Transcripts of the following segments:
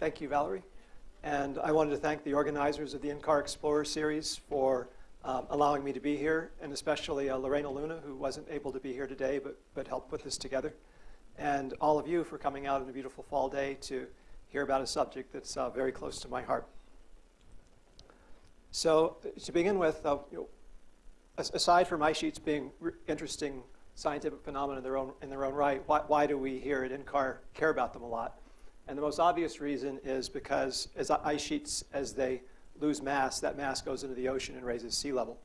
Thank you, Valerie. And I wanted to thank the organizers of the NCAR Explorer series for um, allowing me to be here, and especially uh, Lorena Luna, who wasn't able to be here today, but, but helped put this together. And all of you for coming out on a beautiful fall day to hear about a subject that's uh, very close to my heart. So to begin with, uh, you know, aside from ice sheets being interesting scientific phenomena in their own, in their own right, why, why do we here at NCAR care about them a lot? And the most obvious reason is because as ice sheets, as they lose mass, that mass goes into the ocean and raises sea level.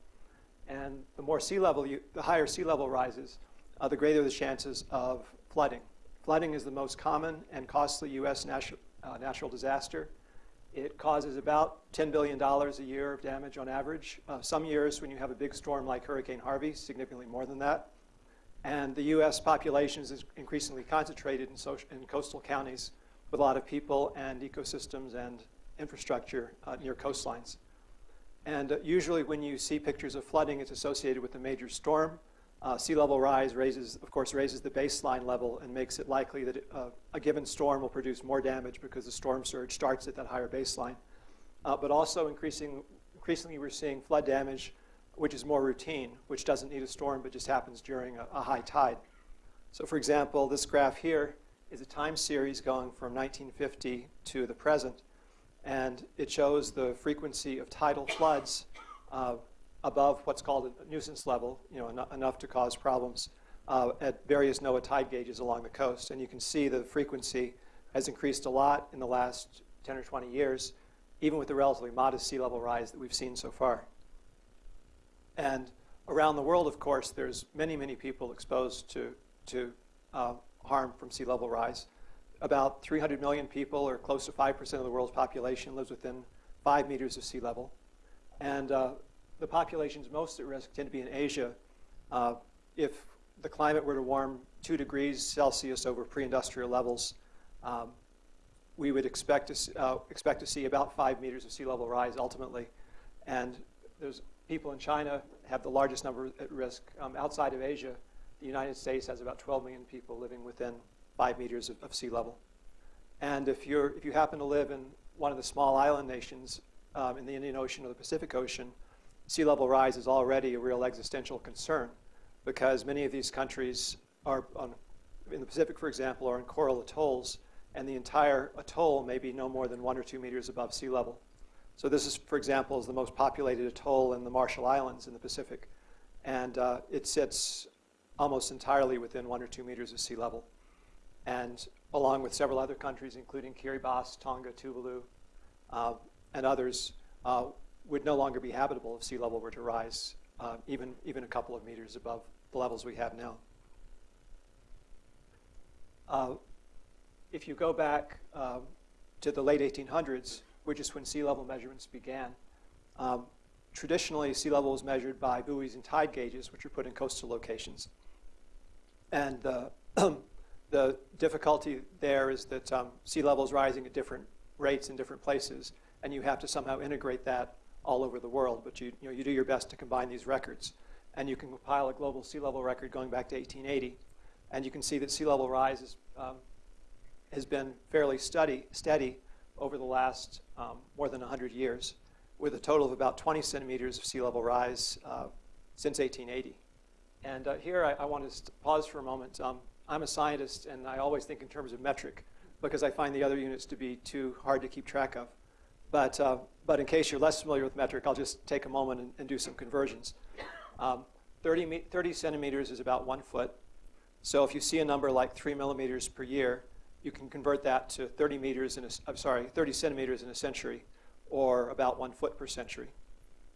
And the more sea level, you, the higher sea level rises, uh, the greater the chances of flooding. Flooding is the most common and costly U.S. Natural, uh, natural disaster. It causes about $10 billion a year of damage on average. Uh, some years when you have a big storm like Hurricane Harvey, significantly more than that. And the U.S. population is increasingly concentrated in, in coastal counties with a lot of people and ecosystems and infrastructure uh, near coastlines. And uh, usually when you see pictures of flooding, it's associated with a major storm. Uh, sea level rise raises, of course, raises the baseline level and makes it likely that it, uh, a given storm will produce more damage because the storm surge starts at that higher baseline. Uh, but also increasing, increasingly we're seeing flood damage which is more routine, which doesn't need a storm but just happens during a, a high tide. So for example, this graph here is a time series going from 1950 to the present, and it shows the frequency of tidal floods uh, above what's called a nuisance level, you know, en enough to cause problems uh, at various NOAA tide gauges along the coast. And you can see the frequency has increased a lot in the last 10 or 20 years, even with the relatively modest sea level rise that we've seen so far. And around the world, of course, there's many, many people exposed to, to uh, harm from sea level rise. About 300 million people, or close to 5% of the world's population, lives within five meters of sea level. And uh, the populations most at risk tend to be in Asia. Uh, if the climate were to warm two degrees Celsius over pre-industrial levels, um, we would expect to, uh, expect to see about five meters of sea level rise ultimately. And there's people in China have the largest number at risk. Um, outside of Asia, the United States has about 12 million people living within five meters of, of, sea level. And if, you're, if you happen to live in one of the small island nations um, in the Indian Ocean or the Pacific Ocean, sea level rise is already a real existential concern because many of these countries are, on, in the Pacific, for example, are in coral atolls, and the entire atoll may be no more than one or two meters above sea level. So this is, for example, is the most populated atoll in the Marshall Islands in the Pacific. And uh, it sits almost entirely within one or two meters of sea level. And along with several other countries, including Kiribati, Tonga, Tuvalu, uh, and others, uh, would no longer be habitable if sea level were to rise uh, even, even a couple of meters above the levels we have now. Uh, if you go back uh, to the late 1800s, which is when sea level measurements began. Um, traditionally, sea level was measured by buoys and tide gauges, which are put in coastal locations. And the, the difficulty there is that um, sea level is rising at different rates in different places, and you have to somehow integrate that all over the world. But you, you, know, you do your best to combine these records. And you can compile a global sea level record going back to 1880. And you can see that sea level rise is, um, has been fairly steady, steady over the last um, more than 100 years, with a total of about 20 centimeters of sea level rise uh, since 1880. And uh, here I, I, want to pause for a moment. Um, I'm a scientist, and I always think in terms of metric because I find the other units to be too hard to keep track of. But, uh, but in case you're less familiar with metric, I'll just take a moment and, and do some conversions. Um, 30, 30 centimeters is about one foot. So if you see a number like three millimeters per year, you can convert that to 30 meters in a, I'm sorry, 30 centimeters in a century, or about one foot per century.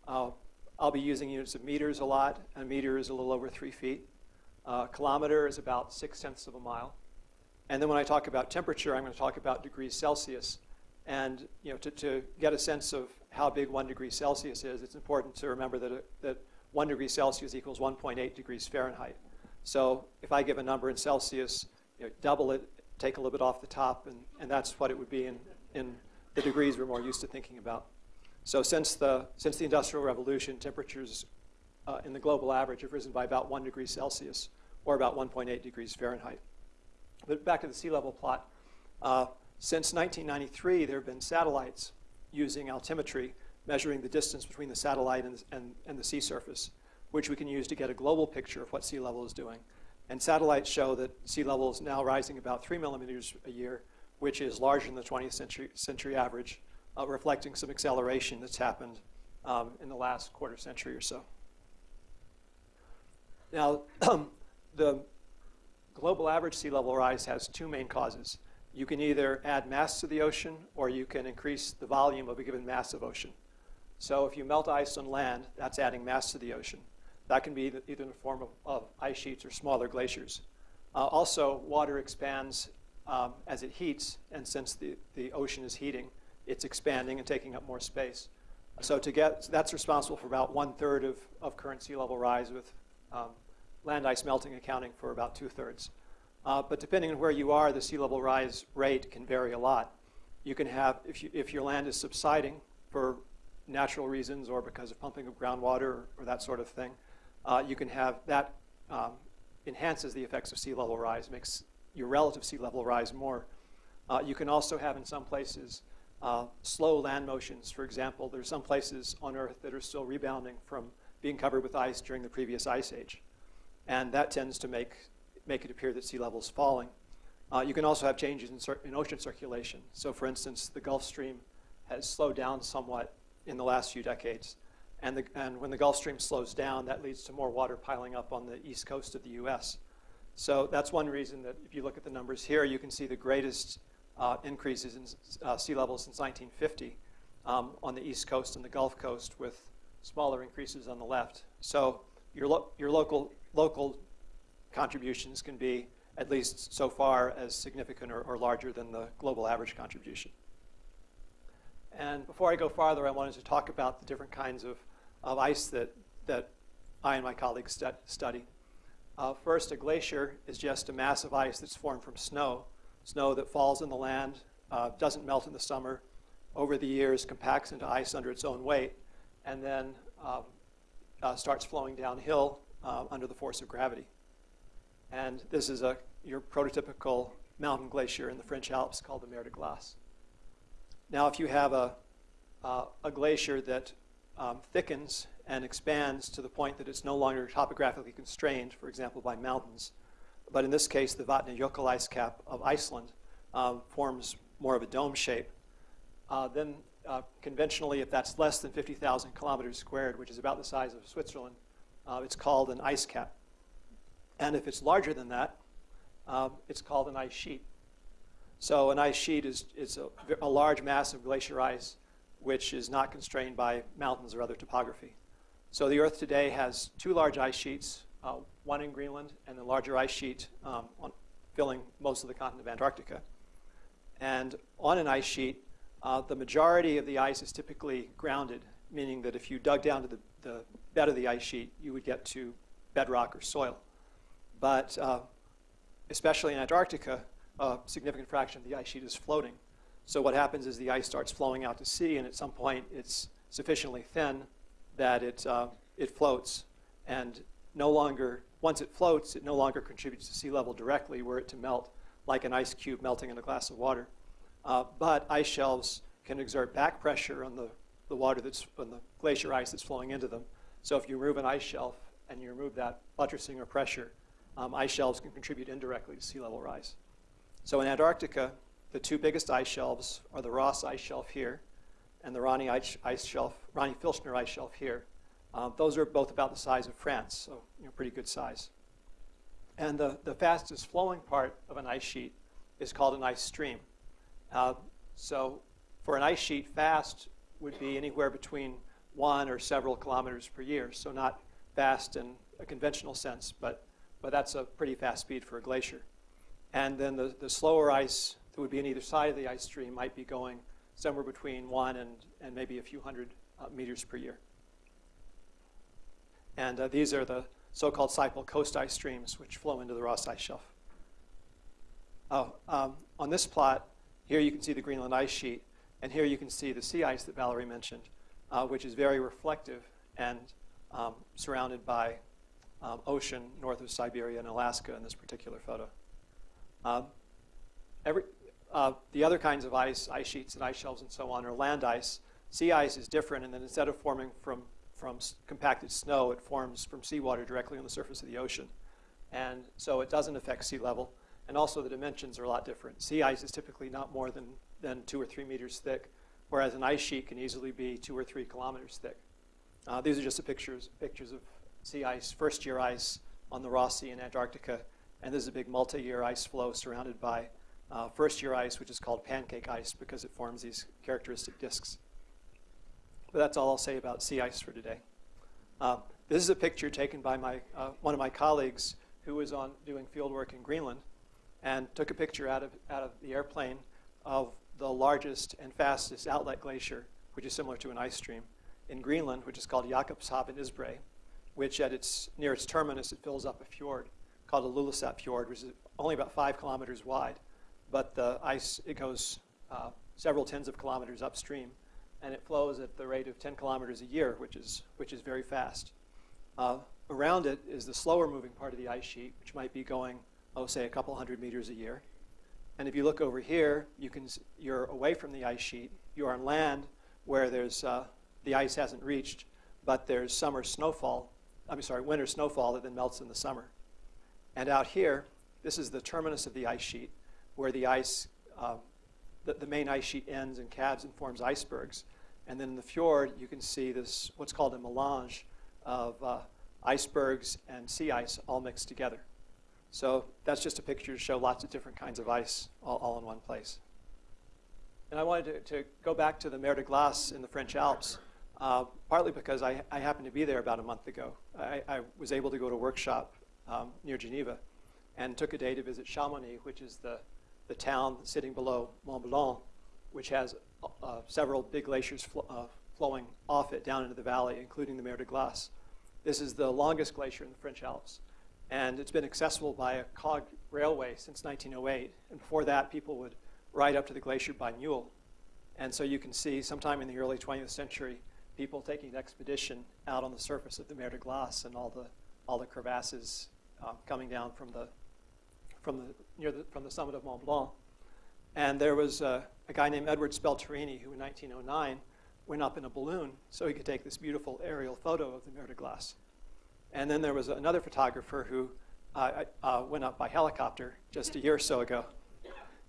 Uh, I'll be using units of meters a lot. A meter is a little over three feet. Uh, kilometer is about six tenths of a mile. And then when I talk about temperature, I'm going to talk about degrees Celsius. And you know, to, to get a sense of how big one degree Celsius is, it's important to remember that, that one degree Celsius equals 1.8 degrees Fahrenheit. So if I give a number in Celsius, you know, double it take a little bit off the top, and, and that's what it would be in, in the degrees we're more used to thinking about. So since the, since the Industrial Revolution, temperatures uh, in the global average have risen by about 1 degree Celsius, or about 1.8 degrees Fahrenheit. But back to the sea level plot. Uh, Since 1993, there have been satellites using altimetry measuring the distance between the satellite and, and, and the sea surface, which we can use to get a global picture of what sea level is doing. And satellites show that sea level is now rising about three millimeters a year, which is larger than the 20th century, century average, uh, reflecting some acceleration that's happened um, in the last quarter century or so. Now, the global average sea level rise has two main causes. You can either add mass to the ocean or you can increase the volume of a given mass of ocean. So if you melt ice on land, that's adding mass to the ocean. That can be either in the form of, of ice sheets or smaller glaciers. Uh, also, water expands um, as it heats, and since the, the ocean is heating, it's expanding and taking up more space. So to get, that's responsible for about one third of, of current sea level rise with um, land ice melting accounting for about two thirds. Uh, but depending on where you are, the sea level rise rate can vary a lot. You can have, if, you, if your land is subsiding for natural reasons or because of pumping of groundwater or, or that sort of thing, uh, you can have that um, enhances the effects of sea level rise, makes your relative sea level rise more. Uh, you can also have in some places uh, slow land motions. For example, there's some places on Earth that are still rebounding from being covered with ice during the previous ice age. And that tends to make, make it appear that sea level is falling. Uh, you can also have changes in, in, ocean circulation. So for instance, the Gulf Stream has slowed down somewhat in the last few decades. And, the, and when the Gulf Stream slows down, that leads to more water piling up on the east coast of the US. So that's one reason that if you look at the numbers here, you can see the greatest uh, increases in uh, sea level since 1950 um, on the east coast and the Gulf Coast with smaller increases on the left. So your, lo your local, local contributions can be at least so far as significant or, or larger than the global average contribution. And before I go farther, I wanted to talk about the different kinds of, of ice that, that I and my colleagues stu study. Uh, first, a glacier is just a mass of ice that's formed from snow. Snow that falls in the land, uh, doesn't melt in the summer, over the years compacts into ice under its own weight, and then um, uh, starts flowing downhill uh, under the force of gravity. And this is a, your prototypical mountain glacier in the French Alps called the Mer de Glace. Now, if you have a, uh, a glacier that um, thickens and expands to the point that it's no longer topographically constrained, for example, by mountains, but in this case, the Vatnajökull ice cap of Iceland um, forms more of a dome shape, uh, then uh, conventionally, if that's less than 50,000 kilometers squared, which is about the size of Switzerland, uh, it's called an ice cap. And if it's larger than that, um, it's called an ice sheet. So an ice sheet is, is a, a, large mass of glacier ice which is not constrained by mountains or other topography. So the Earth today has two large ice sheets, uh, one in Greenland and a larger ice sheet um, on, filling most of the continent of Antarctica. And on an ice sheet, uh, the majority of the ice is typically grounded, meaning that if you dug down to the, the bed of the ice sheet, you would get to bedrock or soil. But uh, especially in Antarctica, a significant fraction of the ice sheet is floating. So what happens is the ice starts flowing out to sea, and at some point it's sufficiently thin that it, uh, it floats. And no longer, once it floats, it no longer contributes to sea level directly were it to melt like an ice cube melting in a glass of water. Uh, but ice shelves can exert back pressure on the, the water that's, on the glacier ice that's flowing into them. So if you remove an ice shelf and you remove that buttressing or pressure, um, ice shelves can contribute indirectly to sea level rise. So in Antarctica, the two biggest ice shelves are the Ross ice shelf here and the Ronne ice, ice shelf, Ronne Filchner ice shelf here. Um, those are both about the size of France, so you know, pretty good size. And the, the fastest flowing part of an ice sheet is called an ice stream. Uh, so for an ice sheet, fast would be anywhere between one or several kilometers per year. So not fast in a conventional sense, but, but that's a pretty fast speed for a glacier. And then the, the slower ice that would be on either side of the ice stream might be going somewhere between one and, and maybe a few hundred uh, meters per year. And uh, these are the so-called Siple coast ice streams, which flow into the Ross Ice Shelf. Oh, um, on this plot, here you can see the Greenland ice sheet, and here you can see the sea ice that Valerie mentioned, uh, which is very reflective and um, surrounded by um, ocean north of Siberia and Alaska in this particular photo. Um, every, uh, the other kinds of ice, ice sheets and ice shelves and so on, are land ice. Sea ice is different, and then instead of forming from, from compacted snow, it forms from seawater directly on the surface of the ocean. And so it doesn't affect sea level. And also the dimensions are a lot different. Sea ice is typically not more than, than two or three meters thick, whereas an ice sheet can easily be two or three kilometers thick. Uh, these are just the pictures, pictures of sea ice, first year ice on the Ross Sea in Antarctica. And this is a big multi-year ice floe surrounded by uh, first year ice, which is called pancake ice because it forms these characteristic disks. But that's all I'll say about sea ice for today. Uh, this is a picture taken by my, uh, one of my colleagues who was on doing field work in Greenland and took a picture out of, out of the airplane of the largest and fastest outlet glacier, which is similar to an ice stream, in Greenland, which is called Jakobshavn Isbrae, which at its, near its terminus, it fills up a fjord called the Ilulissat Fjord, which is only about five kilometers wide. But the ice, it goes uh, several tens of kilometers upstream, and it flows at the rate of 10 kilometers a year, which is, which is very fast. Uh, around it is the slower moving part of the ice sheet, which might be going, oh, say, a couple hundred meters a year. And if you look over here, you can, you're away from the ice sheet. You're on land where there's, uh, the ice hasn't reached, but there's summer snowfall, I'm sorry, winter snowfall that then melts in the summer. And out here, this is the terminus of the ice sheet, where the ice, uh, the, the main ice sheet ends and calves and forms icebergs. And then in the fjord, you can see this, what's called a melange of uh, icebergs and sea ice all mixed together. So that's just a picture to show lots of different kinds of ice all, all in one place. And I wanted to, to, go back to the Mer de Glace in the French Alps, uh, partly because I, I, happened to be there about a month ago. I, I was able to go to a workshop um, near Geneva and took a day to visit Chamonix, which is the, the town sitting below Mont Blanc, which has uh, several big glaciers fl uh, flowing off it down into the valley, including the Mer de Glace. This is the longest glacier in the French Alps, and it's been accessible by a cog railway since 1908. And before that, people would ride up to the glacier by mule. And so you can see sometime in the early 20th century, people taking an expedition out on the surface of the Mer de Glace and all the, all the crevasses uh, coming down from the, from, the, near the, from the summit of Mont Blanc. And there was uh, a guy named Edward Spelterini who in 1909 went up in a balloon so he could take this beautiful aerial photo of the Mer de Glace. And then there was another photographer who uh, uh, went up by helicopter just a year or so ago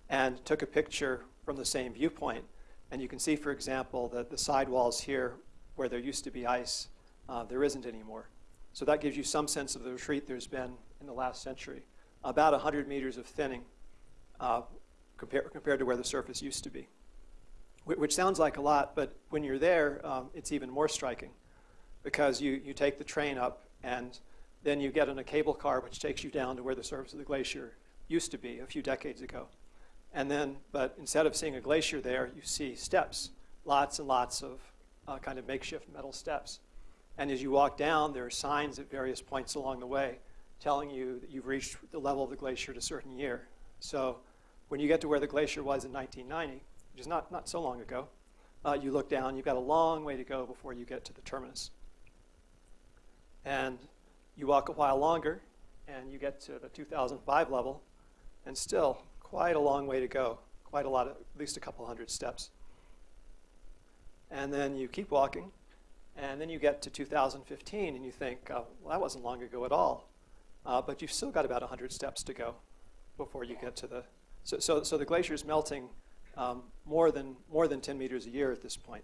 and took a picture from the same viewpoint. And you can see, for example, that the sidewalls here, where there used to be ice, uh, there isn't anymore. So that gives you some sense of the retreat there's been in the last century. About 100 meters of thinning uh, compared, compared to where the surface used to be, which sounds like a lot, but when you're there, um, it's even more striking because you, you take the train up and then you get on a cable car which takes you down to where the surface of the glacier used to be a few decades ago. And then, but instead of seeing a glacier there, you see steps, lots and lots of uh, kind of makeshift metal steps. And as you walk down, there are signs at various points along the way telling you that you've reached the level of the glacier at a certain year. So when you get to where the glacier was in 1990, which is not, not so long ago, uh, you look down, you've got a long way to go before you get to the terminus. And you walk a while longer, and you get to the 2005 level, and still quite a long way to go, quite a lot, of, at least a couple hundred steps. And then you keep walking, and then you get to 2015, and you think, uh, well, that wasn't long ago at all. Uh, but you've still got about 100 steps to go before you get to the so, so, so the glacier is melting um, more, than, more than 10 meters a year at this point.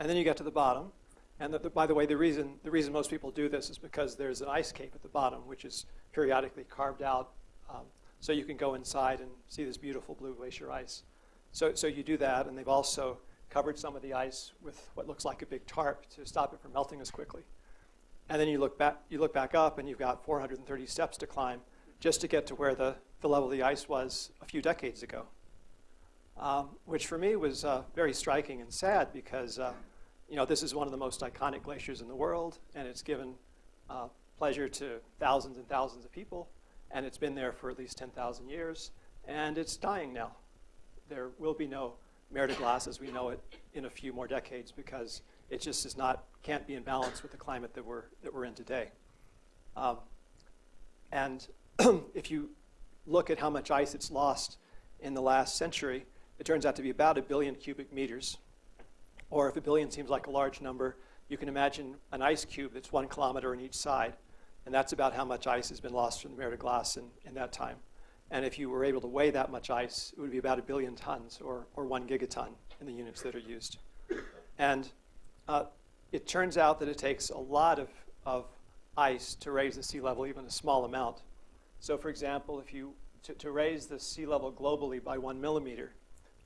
And then you get to the bottom. And the, the, by the way, the reason, the reason most people do this is because there's an ice cape at the bottom, which is periodically carved out um, so you can go inside and see this beautiful blue glacier ice. So, so you do that, and they've also covered some of the ice with what looks like a big tarp to stop it from melting as quickly. And then you look back, you look back up, and you've got 430 steps to climb just to get to where the, the level of the ice was a few decades ago, um, which for me was uh, very striking and sad because uh, you know, this is one of the most iconic glaciers in the world, and it's given uh, pleasure to thousands and thousands of people, and it's been there for at least 10,000 years, and it's dying now. There will be no Mer de Glace as we know it in a few more decades because it just is not, can't be in balance with the climate that we're, that we're in today. Um, and if you look at how much ice it's lost in the last century, it turns out to be about a billion cubic meters. Or if a billion seems like a large number, you can imagine an ice cube that's one kilometer on each side. And that's about how much ice has been lost from the mer de glace in, in that time. And if you were able to weigh that much ice, it would be about a billion tons or, or one gigaton in the units that are used. And uh, it turns out that it takes a lot of, of ice to raise the sea level, even a small amount. So for example, if you, to, to raise the sea level globally by one millimeter,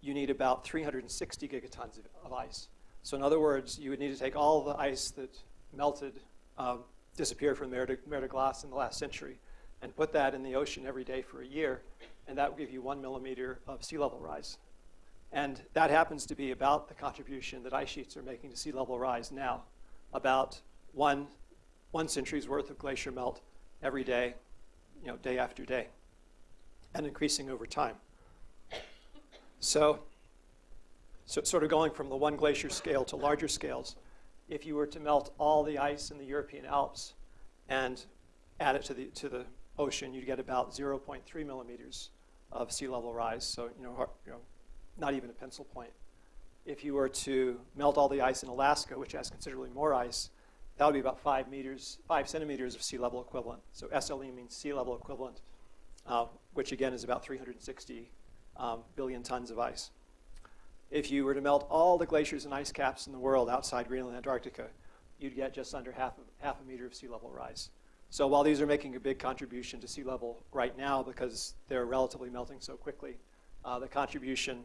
you need about 360 gigatons of, of, ice. So in other words, you would need to take all the ice that melted, um, disappeared from mer de, glace in the last century, and put that in the ocean every day for a year, and that would give you one millimeter of sea level rise. And that happens to be about the contribution that ice sheets are making to sea level rise now, about one, one century's worth of glacier melt every day, you know, day after day, and increasing over time. So, so sort of going from the one glacier scale to larger scales, if you were to melt all the ice in the European Alps and add it to the, to the ocean, you'd get about 0.3 millimeters of sea level rise. So, you know, you know, not even a pencil point. If you were to melt all the ice in Alaska, which has considerably more ice, that would be about five meters, five centimeters of sea level equivalent. So SLE means sea level equivalent, uh, which again is about 360 um, billion tons of ice. If you were to melt all the glaciers and ice caps in the world outside Greenland and Antarctica, you'd get just under half, half a meter of sea level rise. So while these are making a big contribution to sea level right now because they're relatively melting so quickly, uh, the contribution,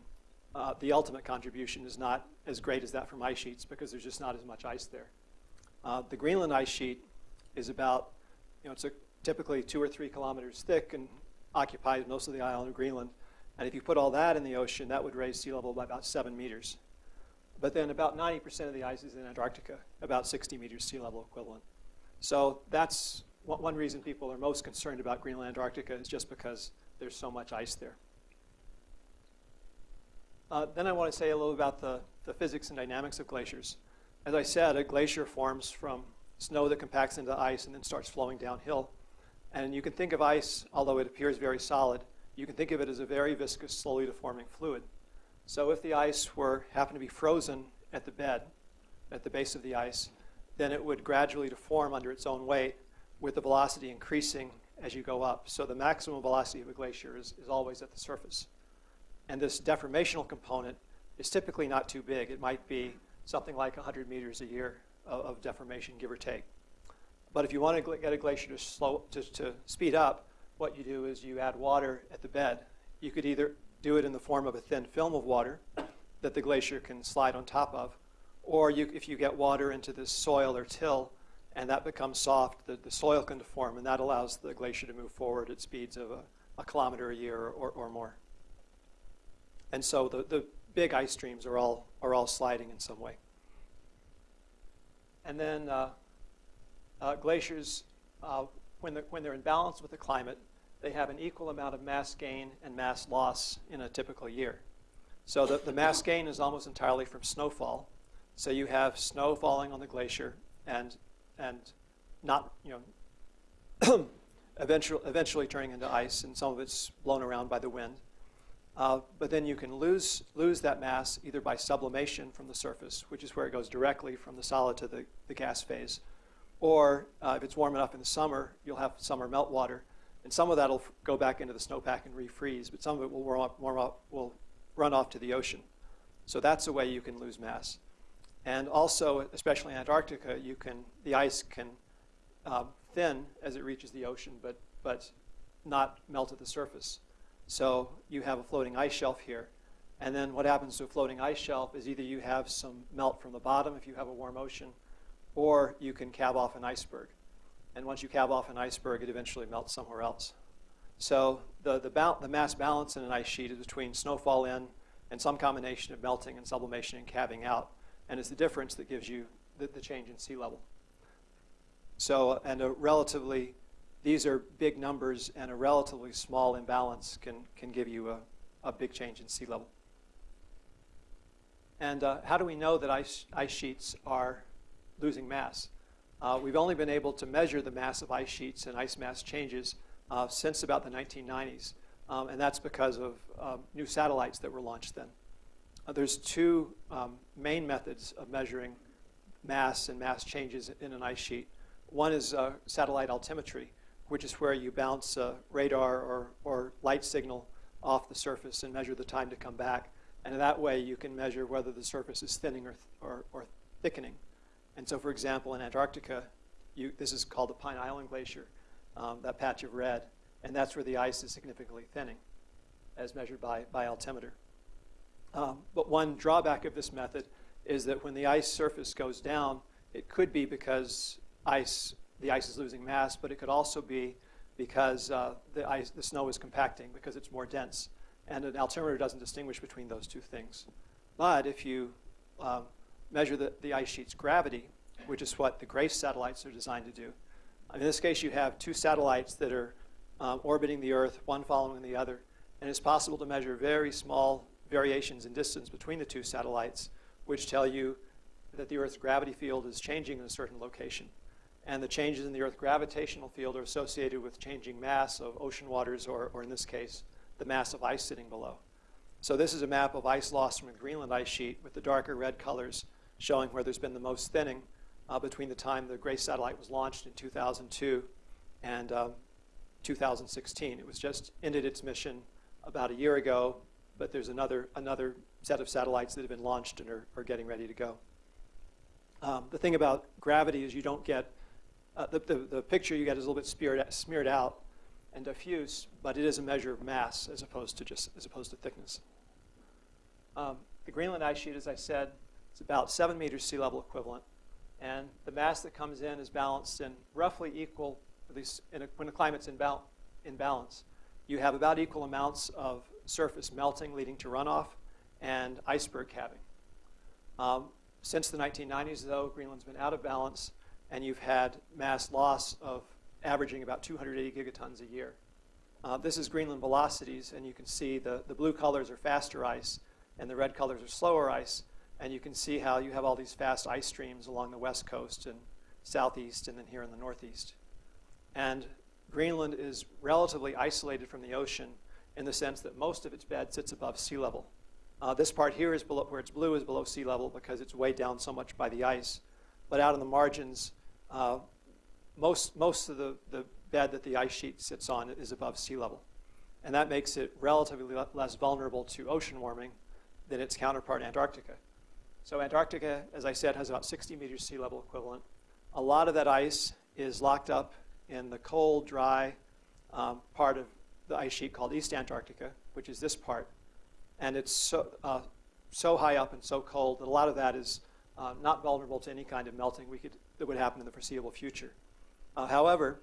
uh, the ultimate contribution is not as great as that from ice sheets because there's just not as much ice there. Uh, the Greenland ice sheet is about, you know, it's a, typically two or three kilometers thick and occupies most of the island of Greenland. And if you put all that in the ocean, that would raise sea level by about seven meters. But then about 90% of the ice is in Antarctica, about 60 meters sea level equivalent. So that's one reason people are most concerned about Greenland, Antarctica is just because there's so much ice there. Uh, then I want to say a little about the, the physics and dynamics of glaciers. As I said, a glacier forms from snow that compacts into ice and then starts flowing downhill. And you can think of ice, although it appears very solid, you can think of it as a very viscous, slowly deforming fluid. So if the ice were happened to be frozen at the bed, at the base of the ice, then it would gradually deform under its own weight with the velocity increasing as you go up. So the maximum velocity of a glacier is, is always at the surface. And this deformational component is typically not too big. It might be something like 100 meters a year of, of deformation, give or take. But if you want to get a glacier to, slow, to, to speed up, what you do is you add water at the bed. You could either do it in the form of a thin film of water that the glacier can slide on top of, or you, if you get water into the soil or till and that becomes soft, the, the soil can deform, and that allows the glacier to move forward at speeds of a, a kilometer a year or, or more. And so the, the big ice streams are all, are all sliding in some way. And then uh, uh, glaciers, uh, when, the, when they're in balance with the climate, they have an equal amount of mass gain and mass loss in a typical year. So the, the mass gain is almost entirely from snowfall. So you have snow falling on the glacier and, and not, you know, eventually, eventually turning into ice, and some of it's blown around by the wind. Uh, but then you can lose, lose that mass either by sublimation from the surface, which is where it goes directly from the solid to the, the gas phase, or uh, if it's warm enough in the summer, you'll have summer meltwater, and some of that will go back into the snowpack and refreeze, but some of it will, warm up, warm up, will run off to the ocean. So that's a way you can lose mass. And also, especially in Antarctica, you can, the ice can uh, thin as it reaches the ocean, but, but not melt at the surface. So you have a floating ice shelf here. And then what happens to a floating ice shelf is either you have some melt from the bottom if you have a warm ocean, or you can calve off an iceberg. And once you calve off an iceberg, it eventually melts somewhere else. So the, the, the mass balance in an ice sheet is between snowfall in and some combination of melting and sublimation and calving out. And it's the difference that gives you the, the change in sea level. So, and a relatively, these are big numbers, and a relatively small imbalance can, can give you a, a big change in sea level. And uh, how do we know that ice, ice sheets are losing mass? Uh, we've only been able to measure the mass of ice sheets and ice mass changes uh, since about the 1990s. um, and that's because of um, new satellites that were launched then. Uh, there's two um, main methods of measuring mass and mass changes in an ice sheet. One is uh, satellite altimetry, which is where you bounce a radar or, or light signal off the surface and measure the time to come back. And that way you can measure whether the surface is thinning or, or, or thickening. And so, for example, in Antarctica, you, this is called the Pine Island Glacier, um, that patch of red, and that's where the ice is significantly thinning, as measured by, by altimeter. Um, but one drawback of this method is that when the ice surface goes down, it could be because ice, the ice is losing mass, but it could also be because uh, the, ice, the snow is compacting because it's more dense. And an altimeter doesn't distinguish between those two things. But if you um, measure the, the ice sheet's gravity, which is what the GRACE satellites are designed to do, in this case you have two satellites that are um, orbiting the Earth, one following the other, and it's possible to measure very small variations in distance between the two satellites, which tell you that the Earth's gravity field is changing in a certain location. And the changes in the Earth gravitational field are associated with changing mass of ocean waters, or, or in this case, the mass of ice sitting below. So this is a map of ice loss from the Greenland ice sheet with the darker red colors showing where there's been the most thinning uh, between the time the GRACE satellite was launched in 2002 and um, 2016. It was just ended its mission about a year ago, but there's another, another set of satellites that have been launched and are, are getting ready to go. Um, the thing about gravity is you don't get, uh, the, the, the, picture you get is a little bit smeared, smeared out and diffuse, but it is a measure of mass as opposed to just, as opposed to thickness. Um, the Greenland ice sheet, as I said, is about seven meters sea level equivalent. And the mass that comes in is balanced in roughly equal, at least a, when the climate's in, bal in balance, you have about equal amounts of surface melting leading to runoff and iceberg calving. Um, since the 1990s, though, Greenland's been out of balance, and you've had mass loss of averaging about 280 gigatons a year. Uh, this is Greenland velocities, and you can see the, the blue colors are faster ice, and the red colors are slower ice, and you can see how you have all these fast ice streams along the west coast and southeast, and then here in the northeast. And Greenland is relatively isolated from the ocean in the sense that most of its bed sits above sea level. Uh, this part here is below, where it's blue is below sea level because it's weighed down so much by the ice. But out in the margins, uh, most, most of the, the bed that the ice sheet sits on is above sea level. And that makes it relatively le less vulnerable to ocean warming than its counterpart Antarctica. So Antarctica, as I said, has about 60 meters sea level equivalent. A lot of that ice is locked up in the cold, dry um, part of the ice sheet called East Antarctica, which is this part. And it's so, uh, so high up and so cold that a lot of that is uh, not vulnerable to any kind of melting we could, that would happen in the foreseeable future. Uh, however,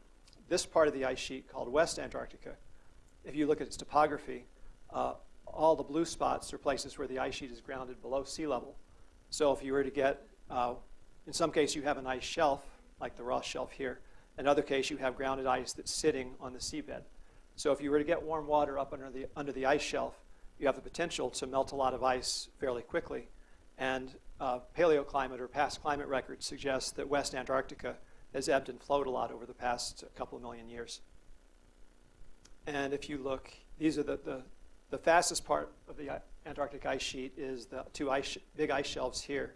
this part of the ice sheet called West Antarctica, if you look at its topography, uh, all the blue spots are places where the ice sheet is grounded below sea level. So if you were to get, uh, in some case you have an ice shelf, like the Ross Shelf here. In other case, you have grounded ice that's sitting on the seabed. So if you were to get warm water up under the, under the ice shelf, you have the potential to melt a lot of ice fairly quickly. And uh, paleoclimate or past climate records suggest that West Antarctica has ebbed and flowed a lot over the past couple million years. And if you look, these are the, the, the fastest part of the Antarctic ice sheet is the two ice, big ice shelves here.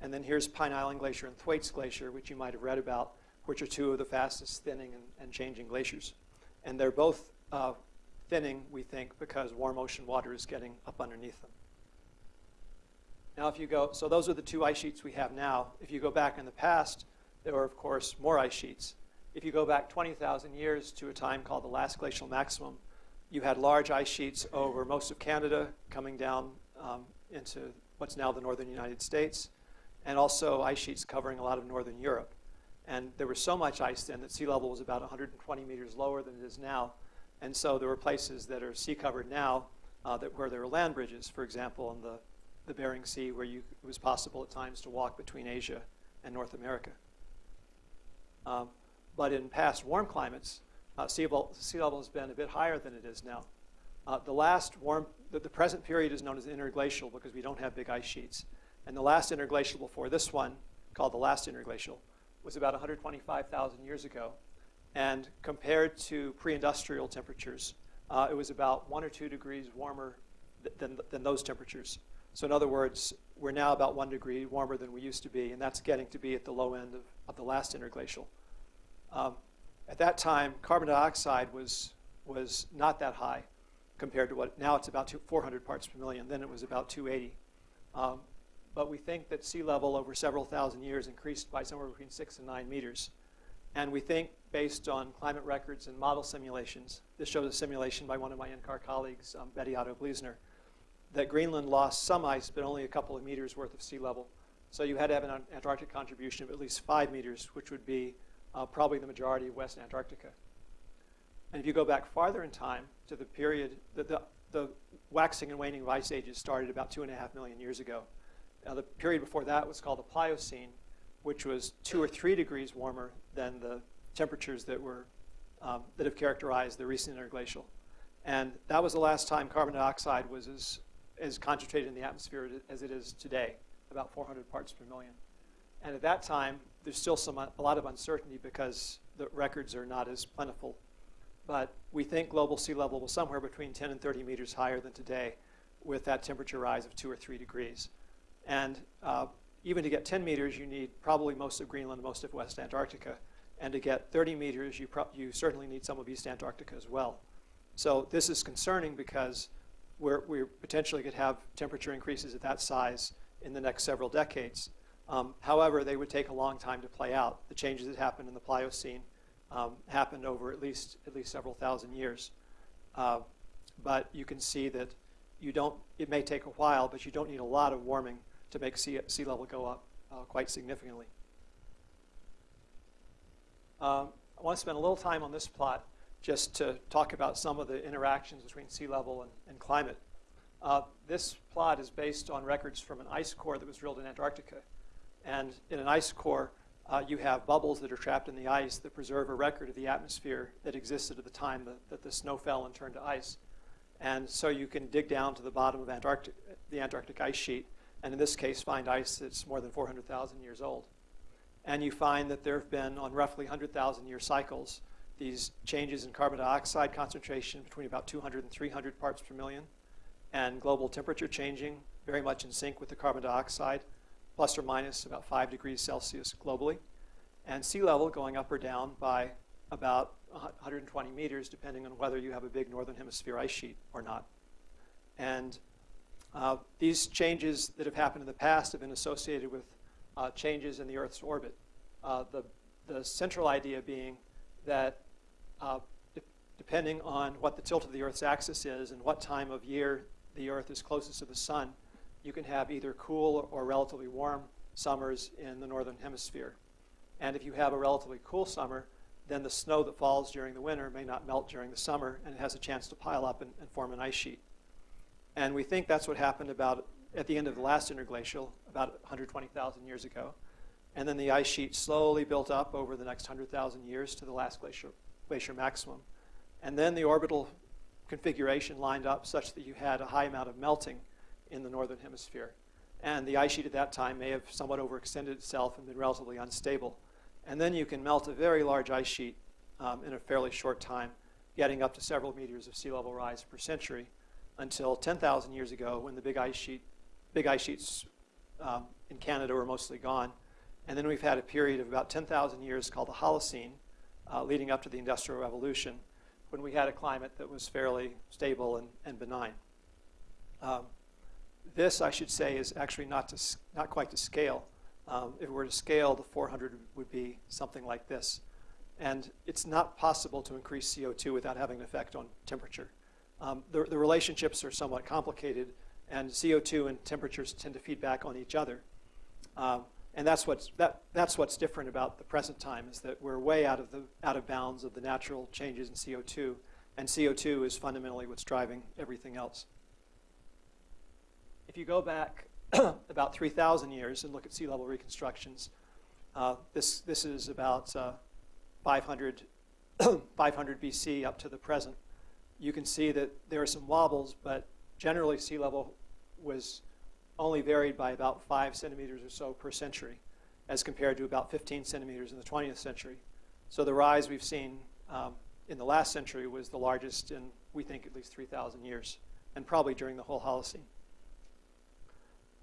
And then here's Pine Island Glacier and Thwaites Glacier, which you might have read about, which are two of the fastest thinning and, and changing glaciers. And they're both uh, thinning, we think, because warm ocean water is getting up underneath them. Now if you go, so those are the two ice sheets we have now. If you go back in the past, there were, of course, more ice sheets. If you go back 20,000 years to a time called the last glacial maximum, you had large ice sheets over most of Canada coming down um, into what's now the northern United States, and also ice sheets covering a lot of northern Europe. And there was so much ice then that sea level was about 120 meters lower than it is now. And so there were places that are sea covered now uh, that where there were land bridges, for example, in the, the Bering Sea, where you, it was possible at times to walk between Asia and North America. Um, but in past warm climates, uh, sea, level, sea, level, has been a bit higher than it is now. Uh, the last warm, the, the, present period is known as interglacial because we don't have big ice sheets. And the last interglacial before this one, called the last interglacial, was about 125,000 years ago. And compared to pre-industrial temperatures, uh, it was about one or two degrees warmer th- than, than those temperatures. So in other words, we're now about one degree warmer than we used to be, and that's getting to be at the low end of, of the last interglacial. Um, at that time, carbon dioxide was, was not that high compared to what, now it's about two, 400 parts per million, then it was about 280. Um, but we think that sea level over several thousand years increased by somewhere between six and nine meters. And we think, based on climate records and model simulations, this shows a simulation by one of my NCAR colleagues, um, Bette Otto Bliesner, that Greenland lost some ice, but only a couple of meters worth of sea level. So you had to have an Antarctic contribution of at least five meters, which would be uh, probably the majority of West Antarctica. And if you go back farther in time to the period, that the, the waxing and waning of ice ages started about two and a half million years ago. Now, the period before that was called the Pliocene, which was two or three degrees warmer than the temperatures that were um, that have characterized the recent interglacial. And that was the last time carbon dioxide was as, as concentrated in the atmosphere as it is today, about 400 parts per million. And at that time, there's still some, a lot of uncertainty because the records are not as plentiful. But we think global sea level was somewhere between 10 and 30 meters higher than today with that temperature rise of two or three degrees. And uh, even to get 10 meters, you need probably most of Greenland, most of West Antarctica. And to get 30 meters, you, you certainly need some of East Antarctica as well. So this is concerning because we're, we potentially could have temperature increases at that size in the next several decades. Um, however, they would take a long time to play out. The changes that happened in the Pliocene um, happened over at least, at least several thousand years. Uh, but you can see that you don't, it may take a while, but you don't need a lot of warming to make sea, sea level go up uh, quite significantly. Um, I want to spend a little time on this plot just to talk about some of the interactions between sea level and, and climate. Uh, this plot is based on records from an ice core that was drilled in Antarctica. And in an ice core, uh, you have bubbles that are trapped in the ice that preserve a record of the atmosphere that existed at the time that, that the snow fell and turned to ice. And so you can dig down to the bottom of Antarctic, the Antarctic ice sheet and in this case find ice that's more than 400,000 years old. And you find that there have been, on roughly 100,000 year cycles, these changes in carbon dioxide concentration between about 200 and 300 parts per million, and global temperature changing very much in sync with the carbon dioxide, plus or minus about 5 degrees Celsius globally, and sea level going up or down by about 120 meters, depending on whether you have a big northern hemisphere ice sheet or not. And uh, these changes that have happened in the past have been associated with uh, changes in the Earth's orbit. Uh, the, the central idea being that uh, de depending on what the tilt of the Earth's axis is and what time of year the Earth is closest to the sun, you can have either cool or relatively warm summers in the northern hemisphere. And if you have a relatively cool summer, then the snow that falls during the winter may not melt during the summer, and it has a chance to pile up and, and form an ice sheet. And we think that's what happened about at the end of the last interglacial, about 120,000 years ago. And then the ice sheet slowly built up over the next 100,000 years to the last glacier, glacier maximum. And then the orbital configuration lined up such that you had a high amount of melting in the northern hemisphere. And the ice sheet at that time may have somewhat overextended itself and been relatively unstable. And then you can melt a very large ice sheet um, in a fairly short time, getting up to several meters of sea level rise per century until 10,000 years ago when the big ice sheet, big ice sheets um, in Canada were mostly gone. And then we've had a period of about 10,000 years called the Holocene, uh, leading up to the Industrial Revolution, when we had a climate that was fairly stable and, and benign. Um, this, I should say, is actually not, to, not quite to scale. Um, if we were to scale, the 400 would be something like this. And it's not possible to increase CO2 without having an effect on temperature. Um, the, the, relationships are somewhat complicated, and CO2 and temperatures tend to feed back on each other. Um, and that's what's, that, that's what's different about the present time, is that we're way out of, the, out of bounds of the natural changes in CO2, and CO2 is fundamentally what's driving everything else. If you go back about 3,000 years and look at sea level reconstructions, uh, this, this is about uh, 500, 500 BC up to the present you can see that there are some wobbles, but generally sea level was only varied by about five centimeters or so per century, as compared to about 15 centimeters in the 20th century. So the rise we've seen um, in the last century was the largest in, we think, at least 3,000 years, and probably during the whole Holocene.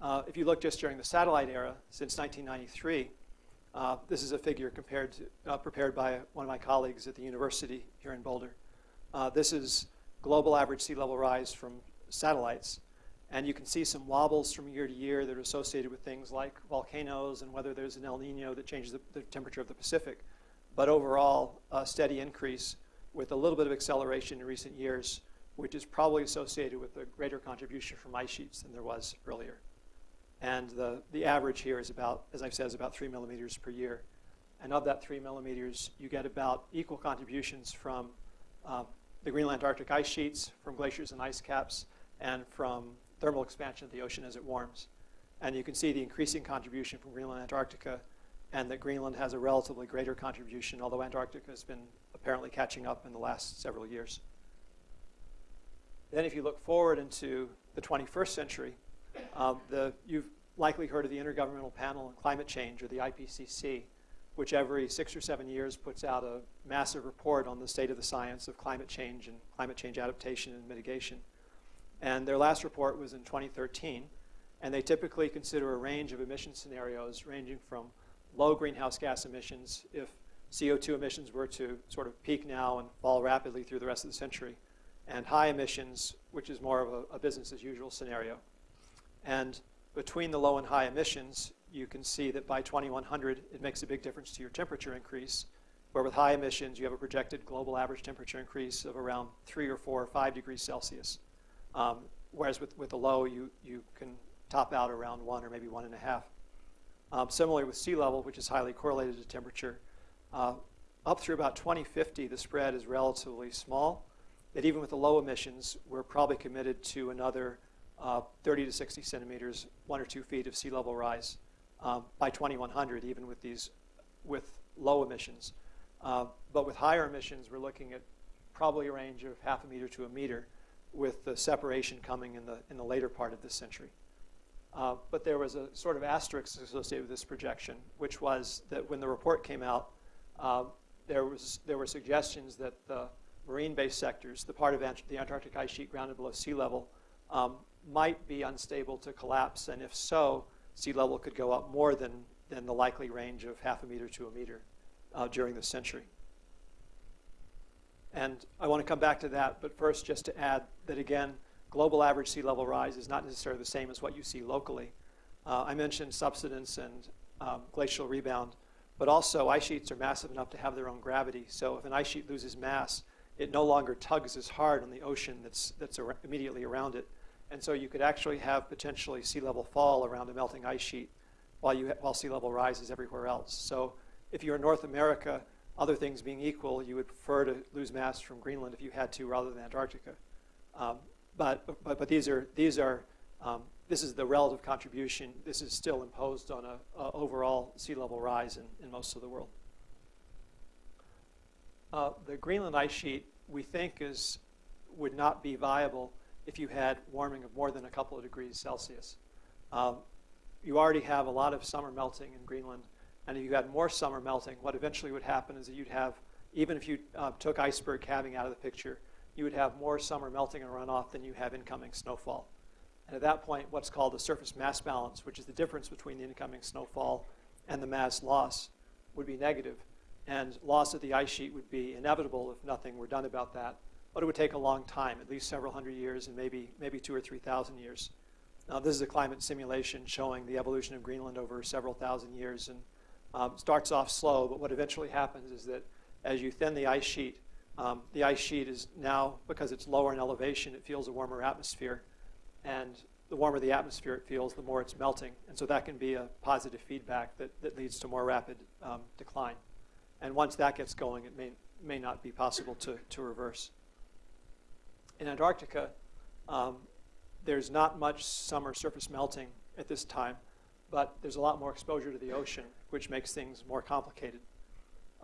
Uh, if you look just during the satellite era, since 1993, uh, this is a figure compared to, uh, prepared by one of my colleagues at the university here in Boulder. Uh, this is global average sea level rise from satellites. And you can see some wobbles from year to year that are associated with things like volcanoes and whether there's an El Nino that changes the, the temperature of the Pacific. But overall, a steady increase with a little bit of acceleration in recent years, which is probably associated with a greater contribution from ice sheets than there was earlier. And the, the average here is about, as I've said, is about three millimeters per year. And of that three millimeters, you get about equal contributions from uh, the Greenland Arctic ice sheets, from glaciers and ice caps, and from thermal expansion of the ocean as it warms. And you can see the increasing contribution from Greenland and Antarctica, and that Greenland has a relatively greater contribution, although Antarctica has been apparently catching up in the last several years. Then if you look forward into the 21st century, um, the, you've likely heard of the Intergovernmental Panel on Climate Change, or the IPCC, which every six or seven years puts out a massive report on the state of the science of climate change and climate change adaptation and mitigation. And their last report was in 2013, and they typically consider a range of emission scenarios ranging from low greenhouse gas emissions if CO2 emissions were to sort of peak now and fall rapidly through the rest of the century, and high emissions, which is more of a, a business as usual scenario. And between the low and high emissions, you can see that by 2100, it makes a big difference to your temperature increase, where with high emissions, you have a projected global average temperature increase of around 3 or 4 or 5 degrees Celsius. Um, whereas with, with the low, you, you can top out around 1 or maybe 1.5. Um, similarly with sea level, which is highly correlated to temperature, uh, up through about 2050, the spread is relatively small. That even with the low emissions, we're probably committed to another uh, 30 to 60 centimeters, one or two feet of sea level rise um, by 2100, even with these, with low emissions. Uh, but with higher emissions, we're looking at probably a range of half a meter to a meter, with the separation coming in the in the later part of this century. Uh, but there was a sort of asterisk associated with this projection, which was that when the report came out, uh, there was there were suggestions that the marine-based sectors, the part of the Antarctic ice sheet grounded below sea level, um, might be unstable to collapse, and if so, sea level could go up more than, than the likely range of half a meter to a meter uh, during the century. And I want to come back to that, but first just to add that again, global average sea level rise is not necessarily the same as what you see locally. Uh, I mentioned subsidence and um, glacial rebound, but also ice sheets are massive enough to have their own gravity. So if an ice sheet loses mass, it no longer tugs as hard on the ocean that's, that's ar immediately around it. And so you could actually have potentially sea level fall around a melting ice sheet while, you, while sea level rises everywhere else. So if you're in North America, other things being equal, you would prefer to lose mass from Greenland if you had to rather than Antarctica. Um, but, but, but these are, these are um, this is the relative contribution. This is still imposed on a, a overall sea level rise in, in most of the world. Uh, the Greenland ice sheet, we think, is, would not be viable if you had warming of more than a couple of degrees Celsius. Um, you already have a lot of summer melting in Greenland, and if you had more summer melting, what eventually would happen is that you'd have, even if you uh, took iceberg calving out of the picture, you would have more summer melting and runoff than you have incoming snowfall. And at that point, what's called the surface mass balance, which is the difference between the incoming snowfall and the mass loss, would be negative. And loss of the ice sheet would be inevitable if nothing were done about that but it would take a long time, at least several hundred years and maybe, maybe two or 3,000 years. Now, this is a climate simulation showing the evolution of Greenland over several thousand years and um, starts off slow, but what eventually happens is that as you thin the ice sheet, um, the ice sheet is now, because it's lower in elevation, it feels a warmer atmosphere. And the warmer the atmosphere it feels, the more it's melting. And so that can be a positive feedback that, that leads to more rapid um, decline. And once that gets going, it may, may not be possible to, to reverse in Antarctica, um, there's not much summer surface melting at this time, but there's a lot more exposure to the ocean, which makes things more complicated.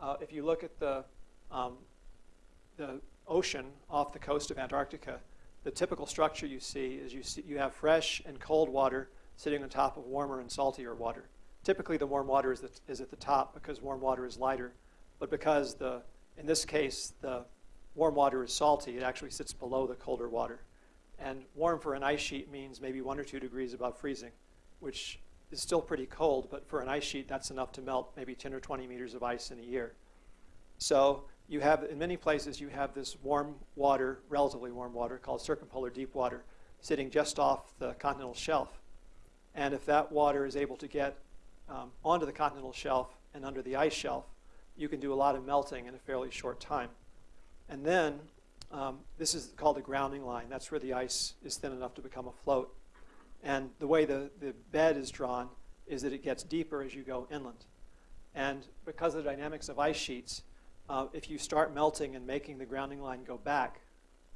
Uh, if you look at the, um, the ocean off the coast of Antarctica, the typical structure you see is you, see, you have fresh and cold water sitting on top of warmer and saltier water. Typically, the warm water is, the, is at the top because warm water is lighter, but because the, in this case, the warm water is salty, it actually sits below the colder water. And warm for an ice sheet means maybe one or two degrees above freezing, which is still pretty cold, but for an ice sheet, that's enough to melt maybe 10 or 20 meters of ice in a year. So you have, in many places, you have this warm water, relatively warm water, called circumpolar deep water, sitting just off the continental shelf. And if that water is able to get um, onto the continental shelf and under the ice shelf, you can do a lot of melting in a fairly short time. And then, um, this is called the grounding line. That's where the ice is thin enough to become a float. And the way the, the bed is drawn is that it gets deeper as you go inland. And because of the dynamics of ice sheets, uh, if you start melting and making the grounding line go back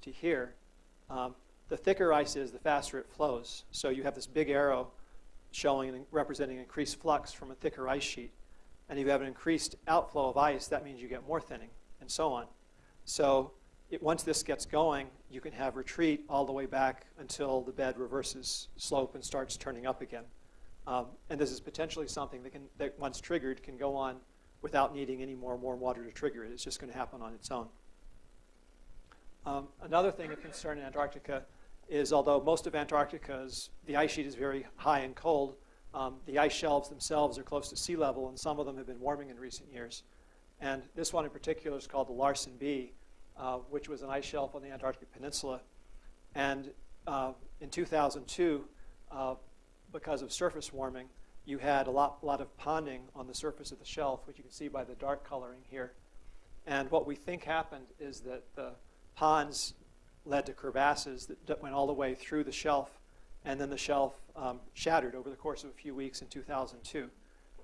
to here, um, the thicker ice is, the faster it flows. So you have this big arrow showing and representing increased flux from a thicker ice sheet. And if you have an increased outflow of ice, that means you get more thinning, and so on. So it, once this gets going, you can have retreat all the way back until the bed reverses slope and starts turning up again. Um, and this is potentially something that, can, that once triggered can go on without needing any more warm water to trigger it. It's just going to happen on its own. Um, another thing of concern in Antarctica is although most of Antarctica's, the ice sheet is very high and cold, um, the ice shelves themselves are close to sea level, and some of them have been warming in recent years. And this one in particular is called the Larsen B, uh, which was an ice shelf on the Antarctic Peninsula. And uh, in 2002, uh, because of surface warming, you had a lot, lot of ponding on the surface of the shelf, which you can see by the dark coloring here. And what we think happened is that the ponds led to crevasses that, went all the way through the shelf, and then the shelf um, shattered over the course of a few weeks in 2002.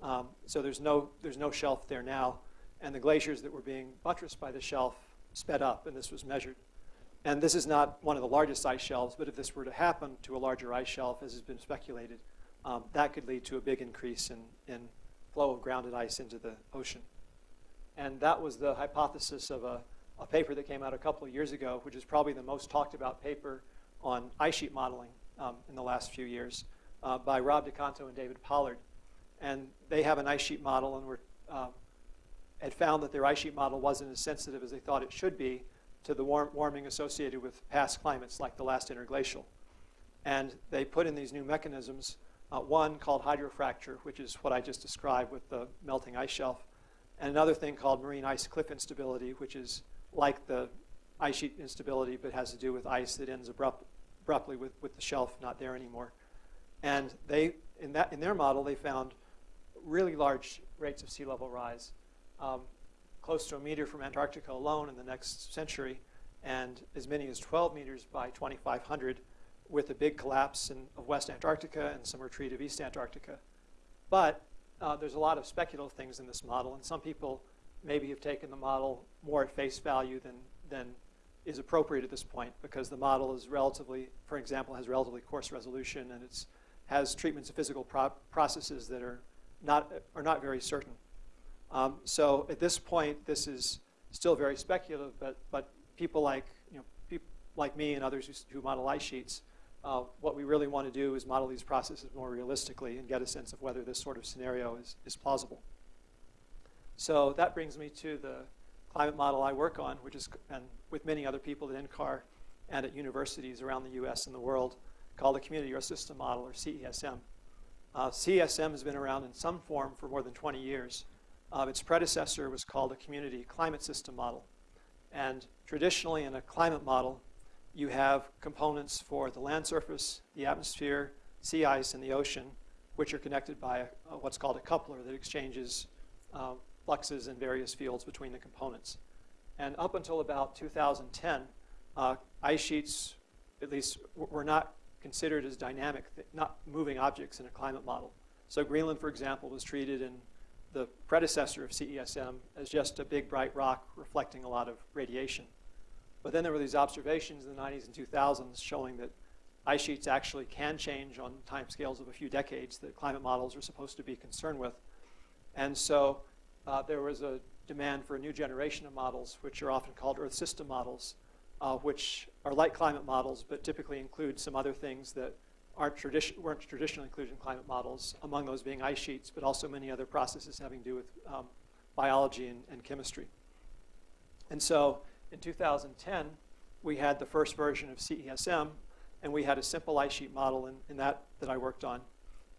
Um, so there's no, there's no shelf there now, and the glaciers that were being buttressed by the shelf sped up, and this was measured. And this is not one of the largest ice shelves, but if this were to happen to a larger ice shelf, as has been speculated, um, that could lead to a big increase in, in flow of grounded ice into the ocean. And that was the hypothesis of a, a paper that came out a couple of years ago, which is probably the most talked about paper on ice sheet modeling um, in the last few years uh, by Rob DeConto and David Pollard. And they have an ice sheet model and were uh, had found that their ice sheet model wasn't as sensitive as they thought it should be to the warm, warming associated with past climates like the last interglacial. And they put in these new mechanisms, uh, one called hydrofracture, which is what I just described with the melting ice shelf, and another thing called marine ice cliff instability, which is like the ice sheet instability, but has to do with ice that ends abrupt, abruptly with, with the shelf not there anymore. And they, in, that, in their model, they found really large rates of sea level rise um, close to a meter from Antarctica alone in the next century, and as many as 12 meters by 2500 with a big collapse in, of West Antarctica and some retreat of East Antarctica. But uh, there's a lot of speculative things in this model, and some people maybe have taken the model more at face value than, than is appropriate at this point because the model is relatively, for example, has relatively coarse resolution and it has treatments of physical pro processes that are not, are not very certain. Um, so at this point, this is still very speculative, but, but people like, you know, people like me and others who, who model ice sheets, uh, what we really want to do is model these processes more realistically and get a sense of whether this sort of scenario is, is plausible. So that brings me to the climate model I work on, which is, and with many other people at NCAR and at universities around the US and the world, called the Community Earth System Model, or CESM. Uh, CESM has been around in some form for more than 20 years. Uh, its predecessor was called a community climate system model. And traditionally in a climate model, you have components for the land surface, the atmosphere, sea ice, and the ocean, which are connected by a, a, what's called a coupler that exchanges uh, fluxes in various fields between the components. And up until about 2010, uh, ice sheets, at least, were not considered as dynamic, not moving objects in a climate model. So Greenland, for example, was treated in the predecessor of CESM as just a big bright rock reflecting a lot of radiation. But then there were these observations in the 90s and 2000s showing that ice sheets actually can change on timescales of a few decades that climate models are supposed to be concerned with. And so uh, there was a demand for a new generation of models, which are often called Earth system models, uh, which are like climate models, but typically include some other things that aren't tradi weren't traditionally included in climate models, among those being ice sheets, but also many other processes having to do with um, biology and, and, chemistry. And so in 2010, we had the first version of CESM, and we had a simple ice sheet model in, in that that I worked on.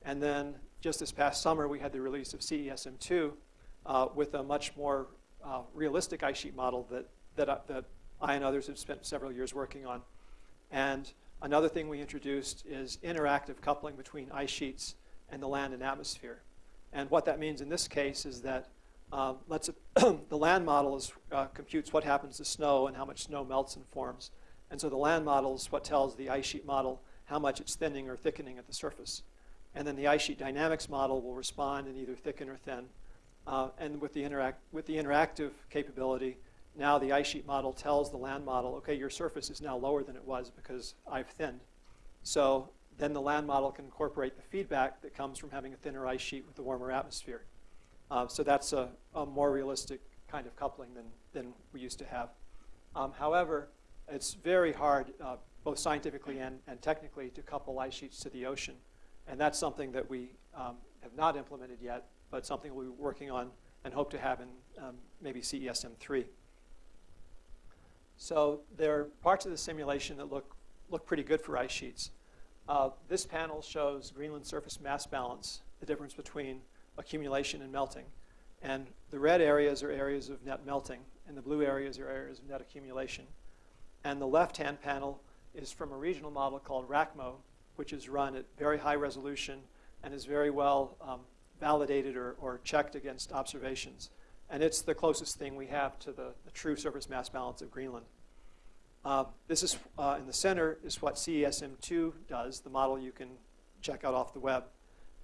And then just this past summer, we had the release of CESM2 uh, with a much more uh, realistic ice sheet model that, that, uh, that I and others have spent several years working on. And another thing we introduced is interactive coupling between ice sheets and the land and atmosphere. And what that means in this case is that uh, let's, the land model uh, computes what happens to snow and how much snow melts and forms. And so the land model is what tells the ice sheet model how much it's thinning or thickening at the surface. And then the ice sheet dynamics model will respond and either thicken or thin. Uh, and with the, interact with the interactive capability, now the ice sheet model tells the land model, okay, your surface is now lower than it was because I've thinned. So then the land model can incorporate the feedback that comes from having a thinner ice sheet with a warmer atmosphere. Uh, so that's a, a, more realistic kind of coupling than, than we used to have. Um, however, it's very hard, uh, both scientifically and, and technically, to couple ice sheets to the ocean. And that's something that we um, have not implemented yet, but something we'll be working on and hope to have in um, maybe CESM3. So there are parts of the simulation that look, look pretty good for ice sheets. Uh, this panel shows Greenland surface mass balance, the difference between accumulation and melting. And the red areas are areas of net melting, and the blue areas are areas of net accumulation. And the left-hand panel is from a regional model called RACMO, which is run at very high resolution and is very well um, validated or, or, checked against observations. And it's the closest thing we have to the, the true surface mass balance of Greenland. Uh, this is, uh, in the center, is what CESM2 does, the model you can check out off the web.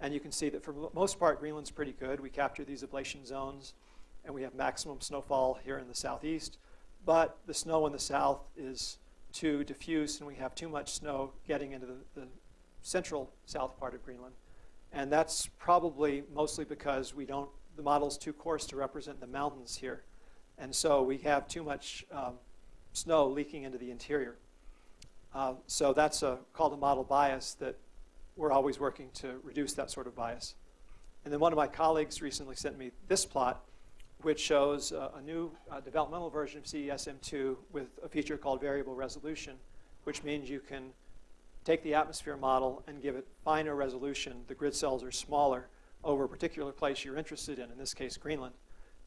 And you can see that for most part, Greenland's pretty good. We capture these ablation zones, and we have maximum snowfall here in the southeast. But the snow in the south is too diffuse, and we have too much snow getting into the, the central south part of Greenland. And that's probably mostly because we don't, the model's too coarse to represent the mountains here. And so we have too much um, snow leaking into the interior. Uh, so that's a, called a model bias that we're always working to reduce that sort of bias. And then one of my colleagues recently sent me this plot, which shows uh, a new uh, developmental version of CESM2 with a feature called variable resolution, which means you can take the atmosphere model and give it finer resolution. The grid cells are smaller over a particular place you're interested in, in this case, Greenland.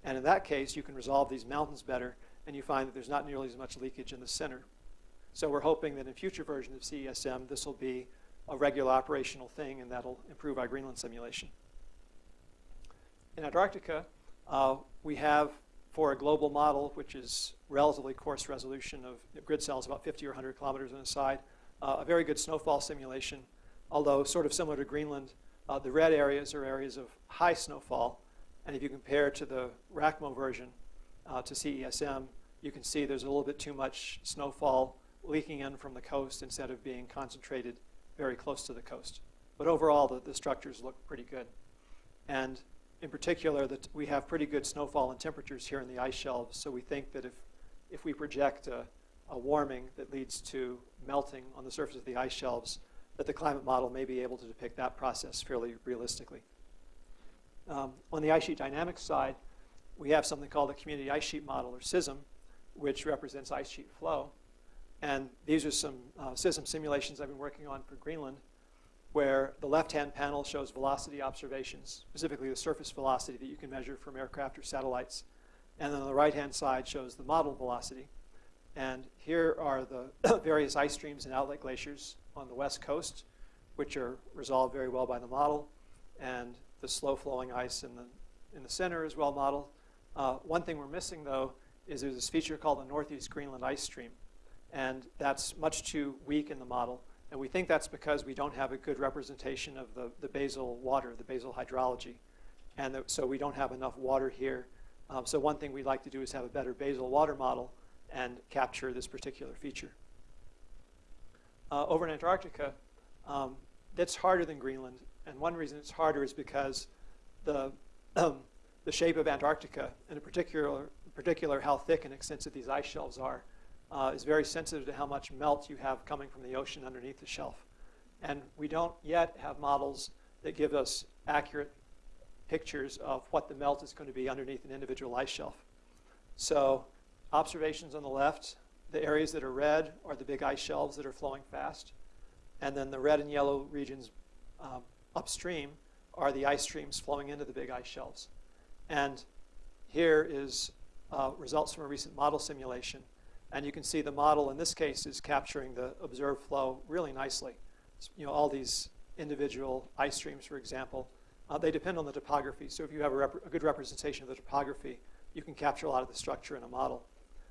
And in that case, you can resolve these mountains better, and you find that there's not nearly as much leakage in the center. So we're hoping that in future versions of CESM, this will be a regular operational thing, and that'll improve our Greenland simulation. In Antarctica, uh, we have, for a global model, which is relatively coarse resolution of grid cells, about 50 or 100 kilometers on the side, uh, a very good snowfall simulation, although sort of similar to Greenland. Uh, the red areas are areas of high snowfall, and if you compare to the RACMO version, uh, to CESM, you can see there's a little bit too much snowfall leaking in from the coast instead of being concentrated very close to the coast. But overall, the, the structures look pretty good. And in particular, that we have pretty good snowfall and temperatures here in the ice shelves, so we think that if, if we project a, a warming that leads to melting on the surface of the ice shelves, that the climate model may be able to depict that process fairly realistically. Um, on the ice sheet dynamics side, we have something called a Community Ice Sheet Model, or CISM, which represents ice sheet flow. And these are some uh, CISM simulations I've been working on for Greenland, where the left-hand panel shows velocity observations, specifically the surface velocity that you can measure from aircraft or satellites. And then on the right-hand side shows the model velocity. And here are the various ice streams and outlet glaciers on the west coast, which are resolved very well by the model, and the slow-flowing ice in the, in the center is well modeled. Uh, one thing we're missing, though, is there's this feature called the Northeast Greenland Ice Stream. And that's much too weak in the model. And we think that's because we don't have a good representation of the, the basal water, the basal hydrology. And so we don't have enough water here. Um, so one thing we'd like to do is have a better basal water model and capture this particular feature. Uh, over in Antarctica, um, that's harder than Greenland. And one reason it's harder is because the um, the shape of Antarctica, and in particular, particular how thick and extensive these ice shelves are, uh, is very sensitive to how much melt you have coming from the ocean underneath the shelf. And we don't yet have models that give us accurate pictures of what the melt is going to be underneath an individual ice shelf. So observations on the left, the areas that are red are the big ice shelves that are flowing fast. And then the red and yellow regions um, upstream are the ice streams flowing into the big ice shelves. And here is uh, results from a recent model simulation. And you can see the model in this case is capturing the observed flow really nicely. You know, all these individual ice streams, for example, uh, they depend on the topography. So if you have a, a, good representation of the topography, you can capture a lot of the structure in a model.